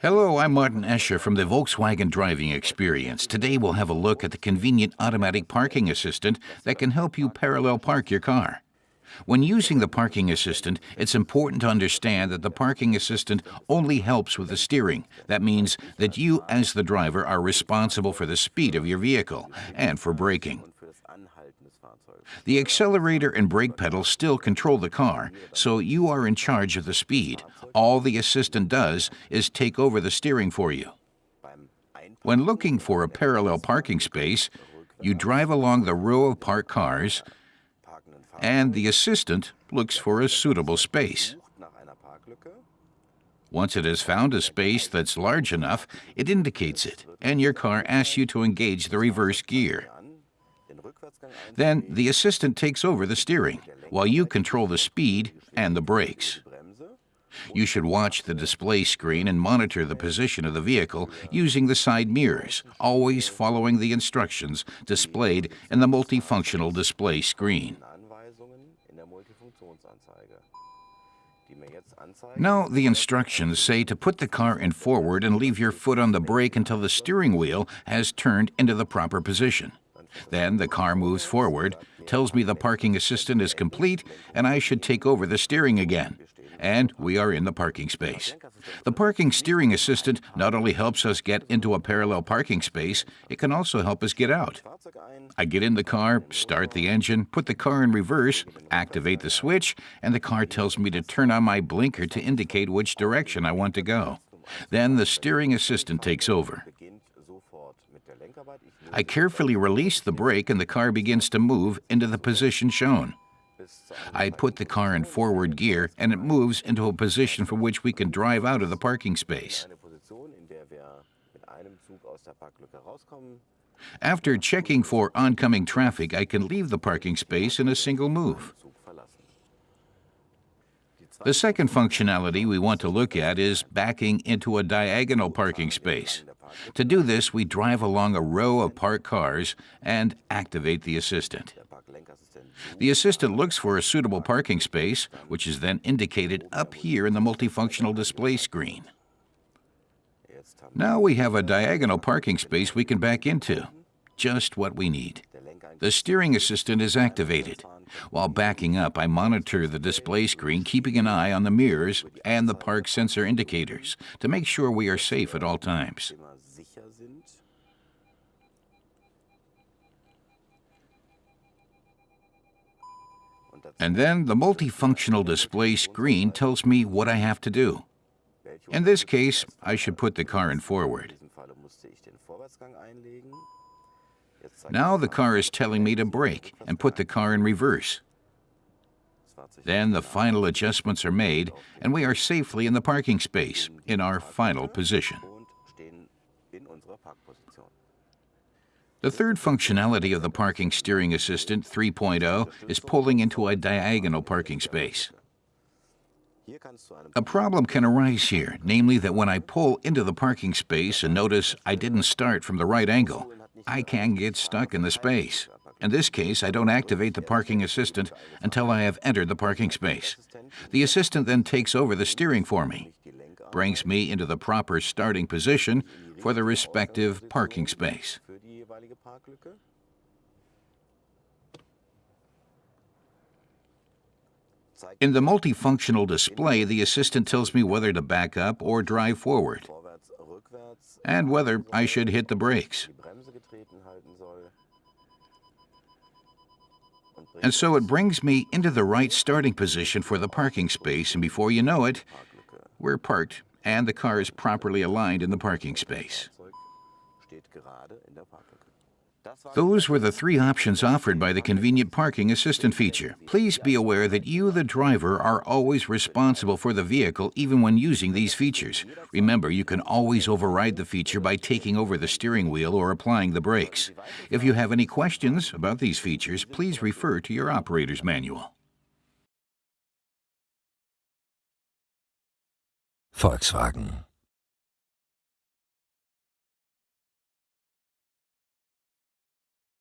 Hello, I'm Martin Escher from the Volkswagen Driving Experience. Today we'll have a look at the convenient automatic parking assistant that can help you parallel park your car. When using the parking assistant, it's important to understand that the parking assistant only helps with the steering. That means that you, as the driver, are responsible for the speed of your vehicle and for braking. The accelerator and brake pedals still control the car, so you are in charge of the speed. All the assistant does is take over the steering for you. When looking for a parallel parking space, you drive along the row of parked cars, and the assistant looks for a suitable space. Once it has found a space that's large enough, it indicates it, and your car asks you to engage the reverse gear. Then the assistant takes over the steering, while you control the speed and the brakes. You should watch the display screen and monitor the position of the vehicle using the side mirrors, always following the instructions displayed in the multifunctional display screen. Now, the instructions say to put the car in forward and leave your foot on the brake until the steering wheel has turned into the proper position. Then the car moves forward, tells me the parking assistant is complete, and I should take over the steering again. And we are in the parking space. The parking steering assistant not only helps us get into a parallel parking space, it can also help us get out. I get in the car, start the engine, put the car in reverse, activate the switch, and the car tells me to turn on my blinker to indicate which direction I want to go. Then the steering assistant takes over. I carefully release the brake and the car begins to move into the position shown. I put the car in forward gear and it moves into a position from which we can drive out of the parking space. After checking for oncoming traffic, I can leave the parking space in a single move. The second functionality we want to look at is backing into a diagonal parking space. To do this, we drive along a row of parked cars and activate the assistant. The assistant looks for a suitable parking space, which is then indicated up here in the multifunctional display screen. Now we have a diagonal parking space we can back into. Just what we need. The steering assistant is activated. While backing up, I monitor the display screen, keeping an eye on the mirrors and the park sensor indicators to make sure we are safe at all times. And then the multifunctional display screen tells me what I have to do. In this case, I should put the car in forward. Now the car is telling me to brake and put the car in reverse. Then the final adjustments are made and we are safely in the parking space in our final position. The third functionality of the Parking Steering Assistant 3.0 is pulling into a diagonal parking space. A problem can arise here, namely that when I pull into the parking space and notice I didn't start from the right angle, I can get stuck in the space. In this case, I don't activate the parking assistant until I have entered the parking space. The assistant then takes over the steering for me, brings me into the proper starting position for the respective parking space. In the multifunctional display, the assistant tells me whether to back up or drive forward, and whether I should hit the brakes. And so it brings me into the right starting position for the parking space, and before you know it, we're parked and the car is properly aligned in the parking space. Those were the three options offered by the Convenient Parking Assistant feature. Please be aware that you, the driver, are always responsible for the vehicle even when using these features. Remember, you can always override the feature by taking over the steering wheel or applying the brakes. If you have any questions about these features, please refer to your operator's manual. Volkswagen